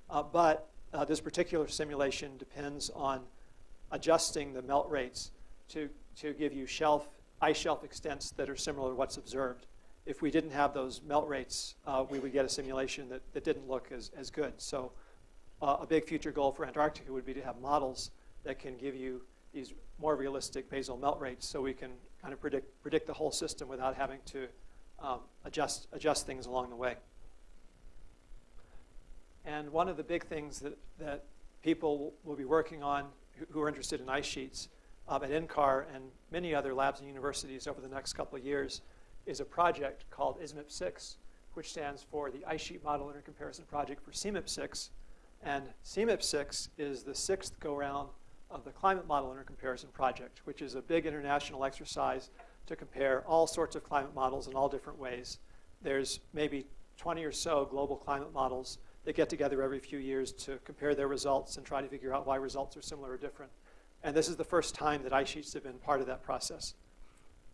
Uh, but uh, this particular simulation depends on adjusting the melt rates to, to give you shelf, ice shelf extents that are similar to what's observed. If we didn't have those melt rates, uh, we would get a simulation that, that didn't look as, as good. So uh, a big future goal for Antarctica would be to have models that can give you these more realistic basal melt rates so we can kind of predict, predict the whole system without having to um, adjust, adjust things along the way. And one of the big things that, that people will be working on who, are interested in ice sheets um, at NCAR and many other labs and universities over the next couple of years is a project called ISMIP-6, which stands for the Ice Sheet Model Intercomparison Project for CMIP-6. And CMIP-6 is the sixth go-round of the Climate Model Intercomparison Project, which is a big international exercise to compare all sorts of climate models in all different ways. There's maybe 20 or so global climate models that get together every few years to compare their results and try to figure out why results are similar or different. And this is the first time that ice sheets have been part of that process.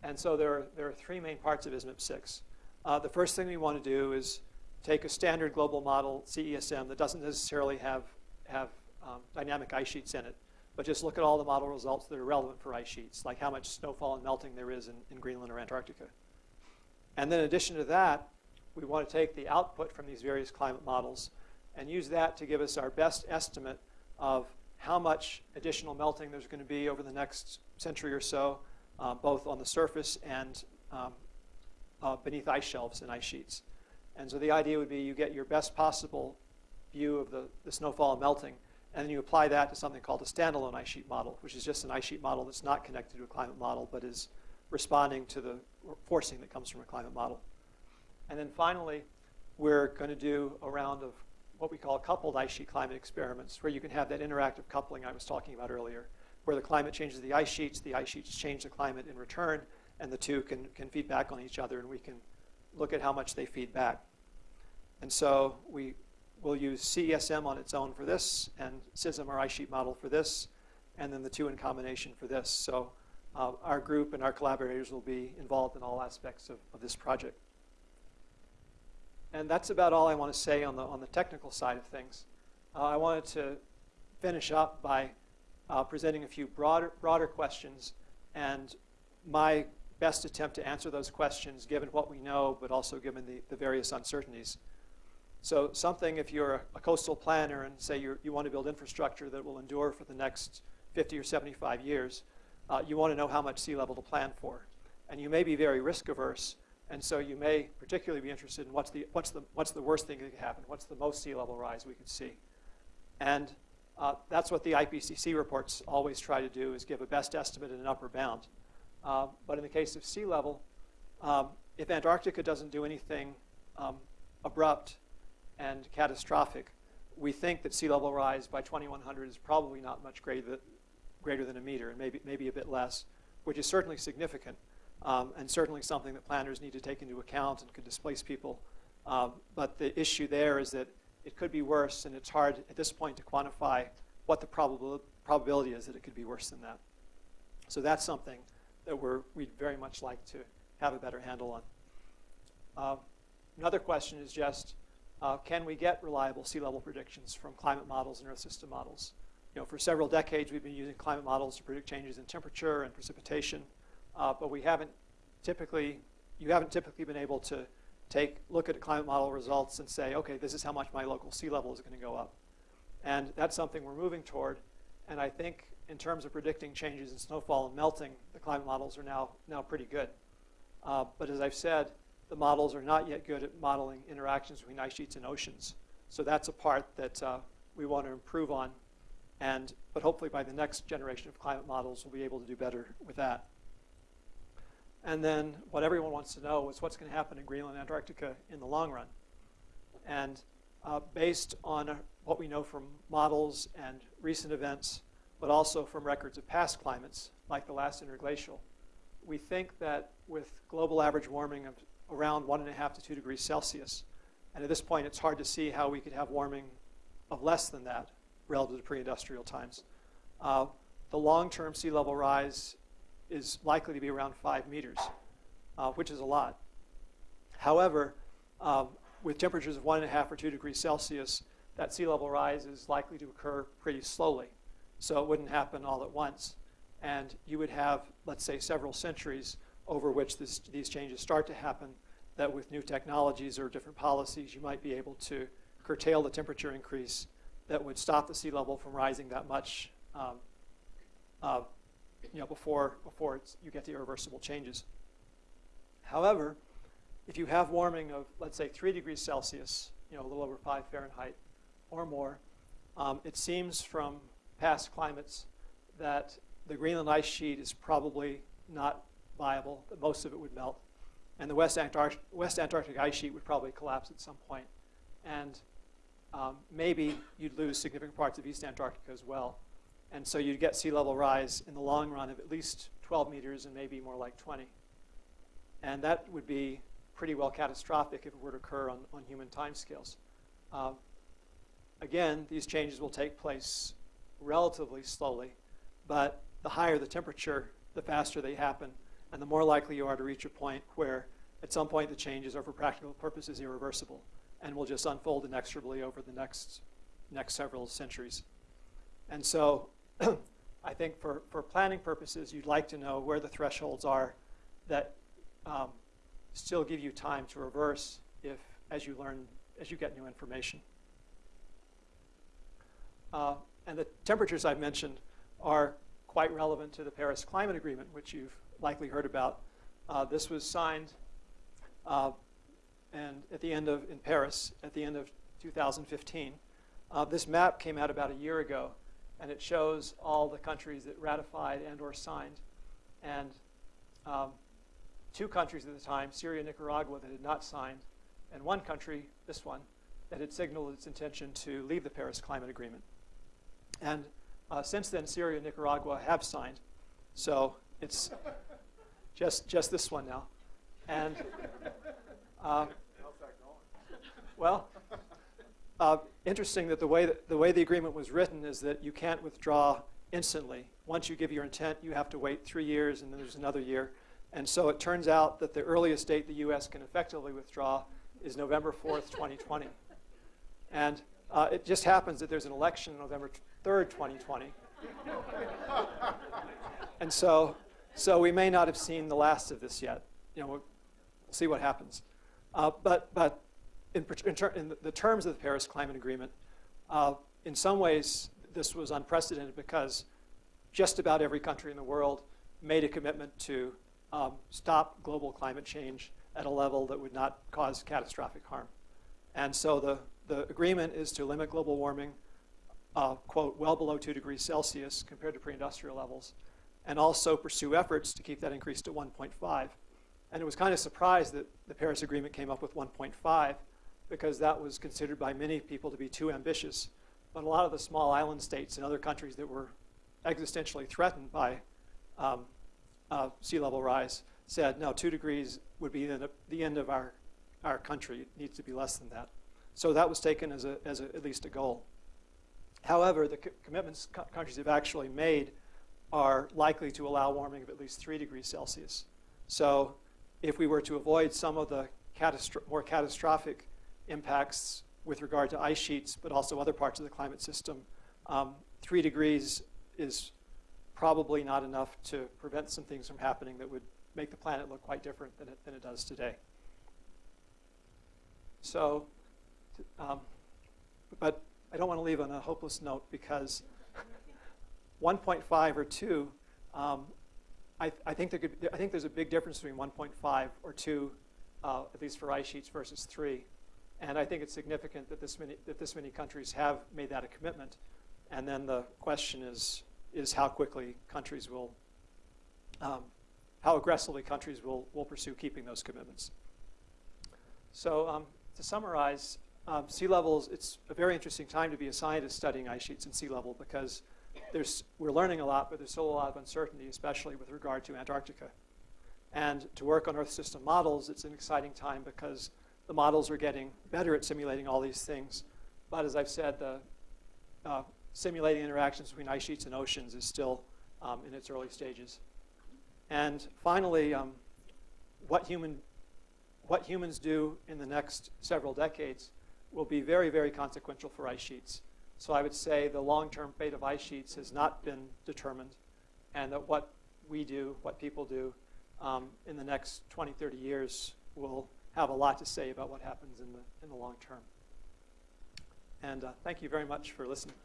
And so there are, there are three main parts of ISMIP-6. Uh, the first thing we want to do is take a standard global model, CESM, that doesn't necessarily have, have um, dynamic ice sheets in it, but just look at all the model results that are relevant for ice sheets, like how much snowfall and melting there is in, in Greenland or Antarctica. And then in addition to that, we want to take the output from these various climate models and use that to give us our best estimate of how much additional melting there's going to be over the next century or so, uh, both on the surface and um, uh, beneath ice shelves and ice sheets. And so the idea would be you get your best possible view of the, the snowfall and melting, and then you apply that to something called a standalone ice sheet model, which is just an ice sheet model that's not connected to a climate model, but is responding to the forcing that comes from a climate model. And then finally, we're going to do a round of what we call coupled ice sheet climate experiments, where you can have that interactive coupling I was talking about earlier, where the climate changes the ice sheets, the ice sheets change the climate in return, and the two can, can feed back on each other, and we can look at how much they feed back. And so we will use CESM on its own for this, and CISM, our ice sheet model, for this, and then the two in combination for this. So uh, our group and our collaborators will be involved in all aspects of, of this project. And that's about all I want to say on the, on the technical side of things. Uh, I wanted to finish up by uh, presenting a few broader, broader questions and my best attempt to answer those questions given what we know, but also given the, the various uncertainties. So something, if you're a, a coastal planner and say you you want to build infrastructure that will endure for the next 50 or 75 years, uh, you want to know how much sea level to plan for. And you may be very risk averse, and so you may particularly be interested in what's the, what's the, what's the worst thing that could happen, what's the most sea level rise we could see. And uh, that's what the IPCC reports always try to do is give a best estimate and an upper bound. Uh, but in the case of sea level, um, if Antarctica doesn't do anything um, abrupt and catastrophic, we think that sea level rise by 2100 is probably not much greater, greater than a meter, and maybe, maybe a bit less, which is certainly significant, um, and certainly something that planners need to take into account and could displace people. Um, but the issue there is that it could be worse, and it's hard at this point to quantify what the probabil probability is that it could be worse than that. So that's something that we're, we'd very much like to have a better handle on. Uh, another question is just, uh, can we get reliable sea level predictions from climate models and Earth system models? You know, for several decades, we've been using climate models to predict changes in temperature and precipitation, uh, but we haven't typically, you haven't typically been able to take, look at climate model results and say, okay, this is how much my local sea level is going to go up. And that's something we're moving toward. And I think in terms of predicting changes in snowfall and melting, the climate models are now, now pretty good. Uh, but as I've said, the models are not yet good at modeling interactions between ice sheets and oceans. So that's a part that uh, we want to improve on. And, but hopefully by the next generation of climate models, we'll be able to do better with that. And then what everyone wants to know is what's going to happen in Greenland and Antarctica in the long run. And uh, based on uh, what we know from models and recent events, but also from records of past climates, like the last interglacial, we think that with global average warming of around one and a half to two degrees Celsius, and at this point it's hard to see how we could have warming of less than that relative to pre-industrial times. Uh, the long-term sea level rise is likely to be around five meters, uh, which is a lot. However, um, with temperatures of one and a half or two degrees Celsius, that sea level rise is likely to occur pretty slowly. So it wouldn't happen all at once. And you would have, let's say, several centuries over which this, these changes start to happen that with new technologies or different policies, you might be able to curtail the temperature increase that would stop the sea level from rising that much um, uh, you know, before, before you get the irreversible changes. However, if you have warming of, let's say, 3 degrees Celsius, you know, a little over 5 Fahrenheit or more, um, it seems from past climates that the Greenland ice sheet is probably not viable, that most of it would melt. And the West, Antarctic, West Antarctic ice sheet would probably collapse at some point. And um, maybe you'd lose significant parts of East Antarctica as well. And so you'd get sea level rise in the long run of at least 12 meters and maybe more like 20. And that would be pretty well catastrophic if it were to occur on, on human timescales. Um, again, these changes will take place relatively slowly, but the higher the temperature, the faster they happen, and the more likely you are to reach a point where at some point the changes are for practical purposes irreversible and will just unfold inexorably over the next, next several centuries. And so I think for, for planning purposes, you'd like to know where the thresholds are that um, still give you time to reverse if, as you learn, as you get new information. Uh, and the temperatures I've mentioned are quite relevant to the Paris Climate Agreement, which you've likely heard about. Uh, this was signed uh, and at the end of, in Paris, at the end of 2015. Uh, this map came out about a year ago, and it shows all the countries that ratified and or signed. And um, two countries at the time, Syria and Nicaragua, that had not signed, and one country, this one, that had signaled its intention to leave the Paris Climate Agreement. And uh, since then, Syria and Nicaragua have signed. So it's just, just this one now. And uh, well, uh, interesting that the way that the way the agreement was written is that you can't withdraw instantly. Once you give your intent, you have to wait three years, and then there's another year. And so it turns out that the earliest date the U.S. can effectively withdraw is November 4th, 2020. And uh, it just happens that there's an election November 3rd, 2020. and so, so we may not have seen the last of this yet. You know, we'll see what happens. Uh, but, but in, in, in, the terms of the Paris Climate Agreement, uh, in some ways, this was unprecedented because just about every country in the world made a commitment to um, stop global climate change at a level that would not cause catastrophic harm. And so the, the agreement is to limit global warming, uh, quote, well below 2 degrees Celsius compared to pre-industrial levels, and also pursue efforts to keep that increase to 1.5. And it was kind of surprised that the Paris Agreement came up with 1.5 because that was considered by many people to be too ambitious. But a lot of the small island states and other countries that were existentially threatened by um, uh, sea level rise said, no, two degrees would be the, the end of our, our country. It needs to be less than that. So that was taken as, a, as a, at least a goal. However, the co commitments co countries have actually made are likely to allow warming of at least 3 degrees Celsius. So if we were to avoid some of the catastro more catastrophic impacts with regard to ice sheets, but also other parts of the climate system, um, 3 degrees is probably not enough to prevent some things from happening that would make the planet look quite different than it, than it does today. So, um, but I don't want to leave on a hopeless note because 1.5 or 2, um, I, I, think there could, I think there's a big difference between 1.5 or 2, uh, at least for ice sheets, versus 3. And I think it's significant that this many, that this many countries have made that a commitment. And then the question is, is how quickly countries will, um, how aggressively countries will, will pursue keeping those commitments. So um, to summarize, um, sea levels, it's a very interesting time to be a scientist studying ice sheets and sea level because there's, we're learning a lot, but there's still a lot of uncertainty, especially with regard to Antarctica. And to work on Earth system models, it's an exciting time because the models are getting better at simulating all these things. But as I've said, the uh, simulating interactions between ice sheets and oceans is still um, in its early stages. And finally, um, what, human, what humans do in the next several decades will be very, very consequential for ice sheets. So I would say the long-term fate of ice sheets has not been determined, and that what we do, what people do, um, in the next 20, 30 years will have a lot to say about what happens in the, in the long term. And uh, thank you very much for listening.